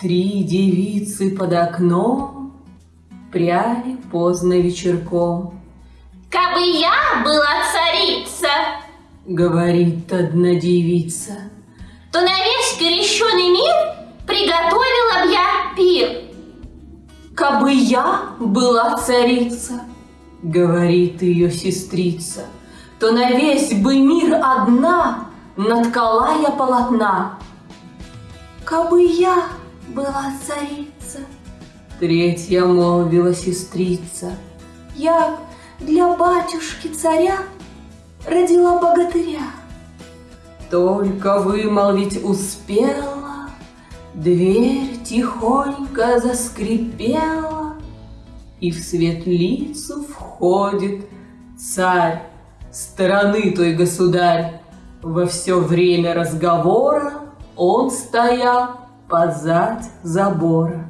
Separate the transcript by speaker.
Speaker 1: Три девицы под окном Пряли поздно вечерком.
Speaker 2: Кабы я была царица,
Speaker 1: Говорит одна девица,
Speaker 2: то на весь крещеный мир приготовила б я пир.
Speaker 1: Кабы я была царица, Говорит ее сестрица, То на весь бы мир одна Наткала я полотна. Кабы я была царица, Третья молвила сестрица, Я для батюшки царя Родила богатыря. Только вымолвить успела, Дверь тихонько заскрипела, И в светлицу входит царь, Стороны той государь. Во все время разговора Он стоял позать забора.